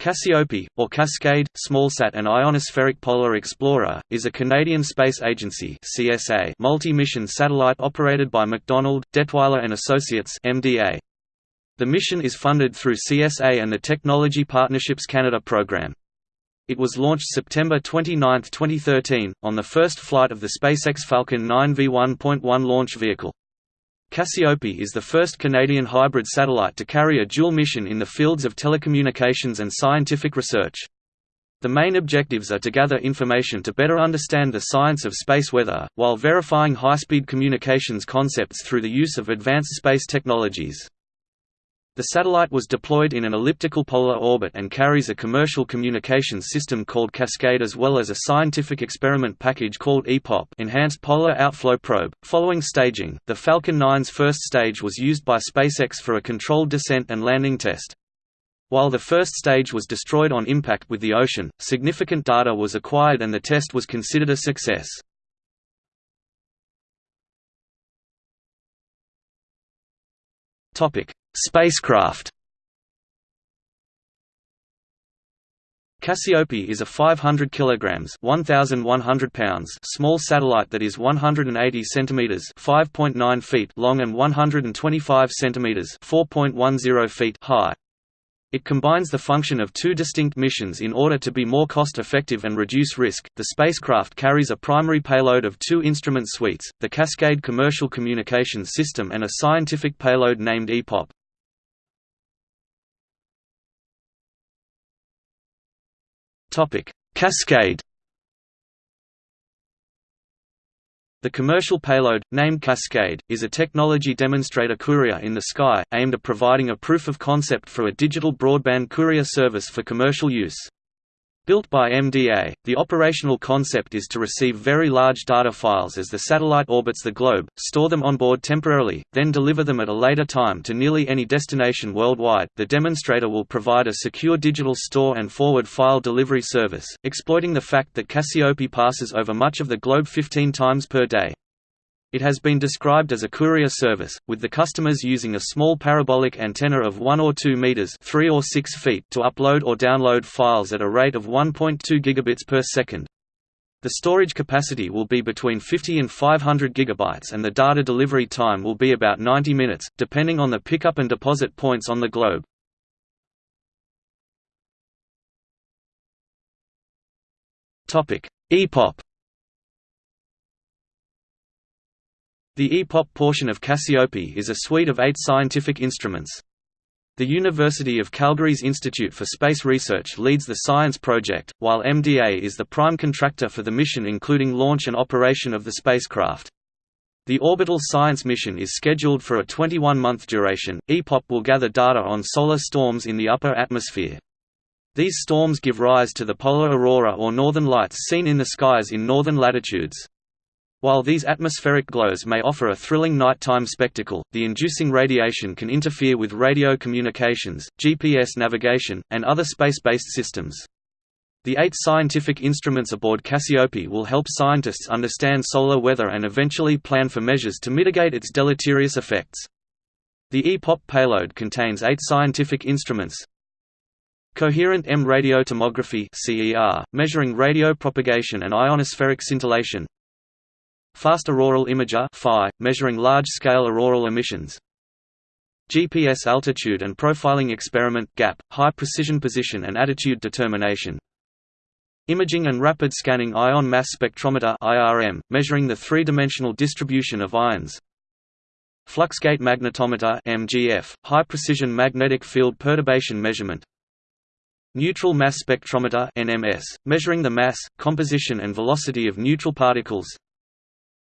Cassiope, or Cascade, Smallsat and Ionospheric Polar Explorer, is a Canadian Space Agency multi-mission satellite operated by MacDonald, Dettwiler and Associates MDA. The mission is funded through CSA and the Technology Partnerships Canada program. It was launched September 29, 2013, on the first flight of the SpaceX Falcon 9 V1.1 launch vehicle. Cassiope is the first Canadian hybrid satellite to carry a dual mission in the fields of telecommunications and scientific research. The main objectives are to gather information to better understand the science of space weather, while verifying high-speed communications concepts through the use of advanced space technologies. The satellite was deployed in an elliptical polar orbit and carries a commercial communications system called Cascade as well as a scientific experiment package called EPOP Enhanced Polar Outflow Probe. Following staging, the Falcon 9's first stage was used by SpaceX for a controlled descent and landing test. While the first stage was destroyed on impact with the ocean, significant data was acquired and the test was considered a success. Spacecraft Cassiope is a 500 kilograms (1100 pounds) small satellite that is 180 centimeters (5.9 feet) long and 125 centimeters (4.10 feet) high. It combines the function of two distinct missions in order to be more cost-effective and reduce risk. The spacecraft carries a primary payload of two instrument suites, the Cascade Commercial Communications System and a scientific payload named EPOP. Topic: Cascade. The commercial payload, named Cascade, is a technology demonstrator courier in the sky, aimed at providing a proof of concept for a digital broadband courier service for commercial use. Built by MDA, the operational concept is to receive very large data files as the satellite orbits the globe, store them on board temporarily, then deliver them at a later time to nearly any destination worldwide. The demonstrator will provide a secure digital store and forward file delivery service, exploiting the fact that Cassiope passes over much of the globe 15 times per day. It has been described as a courier service, with the customers using a small parabolic antenna of 1 or 2 meters 3 or 6 feet to upload or download files at a rate of 1.2 gigabits per second. The storage capacity will be between 50 and 500 gigabytes and the data delivery time will be about 90 minutes, depending on the pickup and deposit points on the globe. EPOP The EPOP portion of Cassiope is a suite of eight scientific instruments. The University of Calgary's Institute for Space Research leads the science project, while MDA is the prime contractor for the mission including launch and operation of the spacecraft. The orbital science mission is scheduled for a 21-month duration. EPOP will gather data on solar storms in the upper atmosphere. These storms give rise to the polar aurora or northern lights seen in the skies in northern latitudes. While these atmospheric glows may offer a thrilling nighttime spectacle, the inducing radiation can interfere with radio communications, GPS navigation, and other space-based systems. The eight scientific instruments aboard Cassiope will help scientists understand solar weather and eventually plan for measures to mitigate its deleterious effects. The EPOP payload contains eight scientific instruments, Coherent EM radiotomography CER, measuring radio propagation and ionospheric scintillation Fast Auroral Imager FI, measuring large-scale auroral emissions. GPS Attitude and Profiling Experiment GAP, High Precision Position and Attitude Determination. Imaging and Rapid Scanning Ion Mass Spectrometer IRM, measuring the three-dimensional distribution of ions. Fluxgate Magnetometer MGF, High Precision Magnetic Field Perturbation Measurement. Neutral Mass Spectrometer NMS, measuring the mass, composition and velocity of neutral particles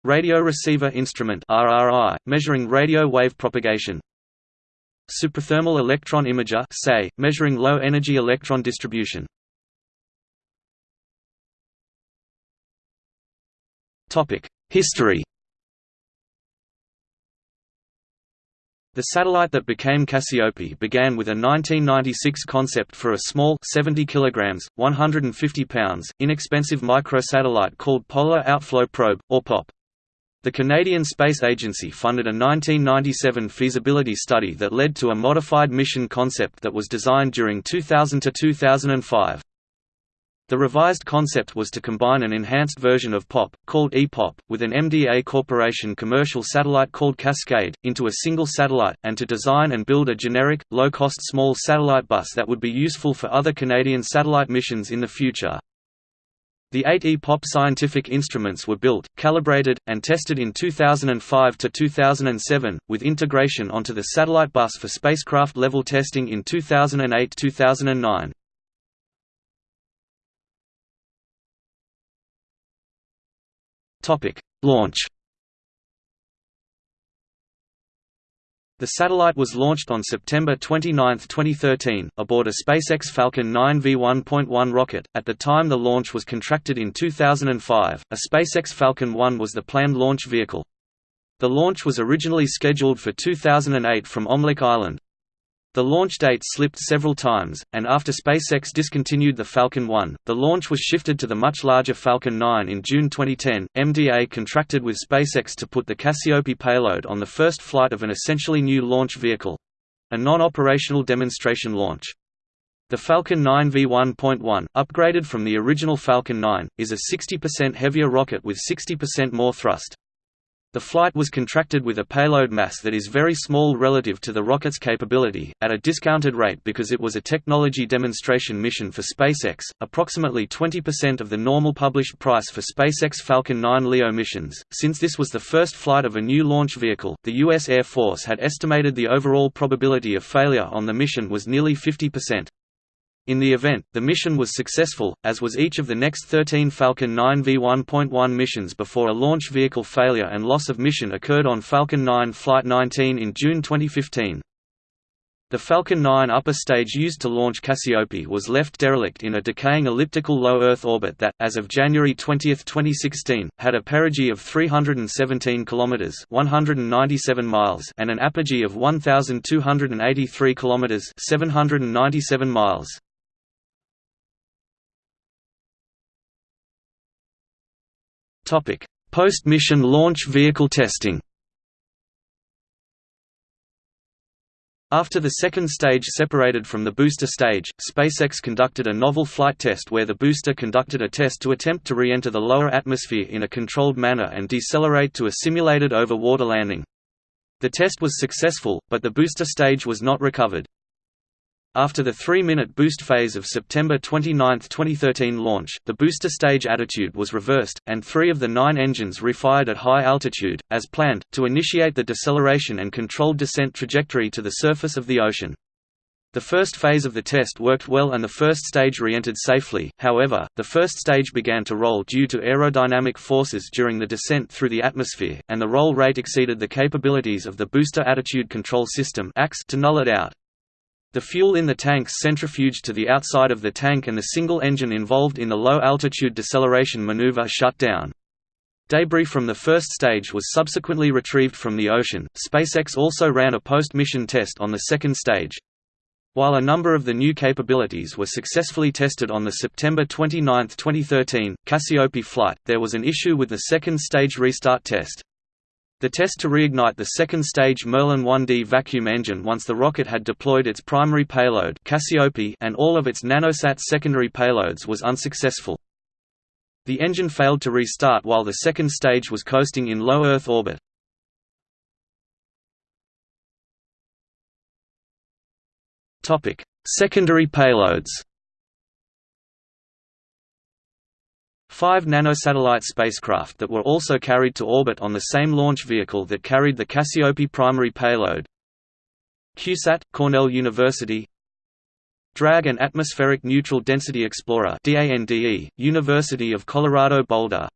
Radio Receiver Instrument RRI, measuring radio wave propagation. Superthermal Electron Imager SEI, measuring low-energy electron distribution. History. The satellite that became Cassiope began with a 1996 concept for a small 70 kilograms, 150 pounds, inexpensive microsatellite called Polar Outflow Probe, or POP. The Canadian Space Agency funded a 1997 feasibility study that led to a modified mission concept that was designed during 2000 to 2005. The revised concept was to combine an enhanced version of POP, called EPOP, with an MDA Corporation commercial satellite called Cascade, into a single satellite, and to design and build a generic, low-cost small satellite bus that would be useful for other Canadian satellite missions in the future. The eight EPOP scientific instruments were built, calibrated, and tested in 2005 to 2007, with integration onto the satellite bus for spacecraft-level testing in 2008–2009. Topic: Launch The satellite was launched on September 29, 2013, aboard a SpaceX Falcon 9 V1.1 rocket. At the time the launch was contracted in 2005, a SpaceX Falcon 1 was the planned launch vehicle. The launch was originally scheduled for 2008 from Omelek Island. The launch date slipped several times, and after SpaceX discontinued the Falcon 1, the launch was shifted to the much larger Falcon 9 in June 2010. MDA contracted with SpaceX to put the Cassiope payload on the first flight of an essentially new launch vehicle a non operational demonstration launch. The Falcon 9 V1.1, upgraded from the original Falcon 9, is a 60% heavier rocket with 60% more thrust. The flight was contracted with a payload mass that is very small relative to the rocket's capability, at a discounted rate because it was a technology demonstration mission for SpaceX, approximately 20% of the normal published price for SpaceX Falcon 9 LEO missions. Since this was the first flight of a new launch vehicle, the U.S. Air Force had estimated the overall probability of failure on the mission was nearly 50%. In the event, the mission was successful, as was each of the next 13 Falcon 9 V1.1 missions before a launch vehicle failure and loss of mission occurred on Falcon 9 Flight 19 in June 2015. The Falcon 9 upper stage used to launch Cassiope was left derelict in a decaying elliptical low Earth orbit that, as of January 20, 2016, had a perigee of 317 km (197 miles) and an apogee of 1,283 km (797 miles). Post-mission launch vehicle testing After the second stage separated from the booster stage, SpaceX conducted a novel flight test where the booster conducted a test to attempt to re-enter the lower atmosphere in a controlled manner and decelerate to a simulated over-water landing. The test was successful, but the booster stage was not recovered. After the three-minute boost phase of September 29, 2013 launch, the booster stage attitude was reversed, and three of the nine engines refired at high altitude, as planned, to initiate the deceleration and controlled descent trajectory to the surface of the ocean. The first phase of the test worked well and the first stage re-entered safely, however, the first stage began to roll due to aerodynamic forces during the descent through the atmosphere, and the roll rate exceeded the capabilities of the Booster Attitude Control System to null it out. The fuel in the tanks centrifuged to the outside of the tank and the single engine involved in the low-altitude deceleration maneuver shut down. Debris from the first stage was subsequently retrieved from the ocean. SpaceX also ran a post-mission test on the second stage. While a number of the new capabilities were successfully tested on the September 29, 2013, Cassiope flight, there was an issue with the second stage restart test. The test to reignite the second stage Merlin 1D vacuum engine once the rocket had deployed its primary payload Cassiope and all of its nanosat secondary payloads was unsuccessful. The engine failed to restart while the second stage was coasting in low Earth orbit. Secondary payloads Five nanosatellite spacecraft that were also carried to orbit on the same launch vehicle that carried the Cassiope primary payload. CubeSat, Cornell University. DRAG and Atmospheric Neutral Density Explorer University of Colorado Boulder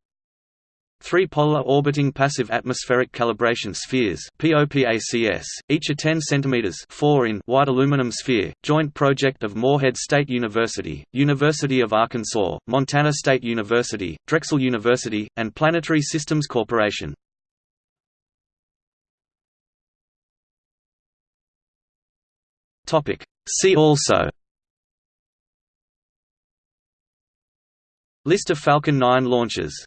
Three polar orbiting passive atmospheric calibration spheres POPACS, each a 10 cm 4 in wide aluminum sphere, joint project of Morehead State University, University of Arkansas, Montana State University, Drexel University, and Planetary Systems Corporation. See also List of Falcon 9 launches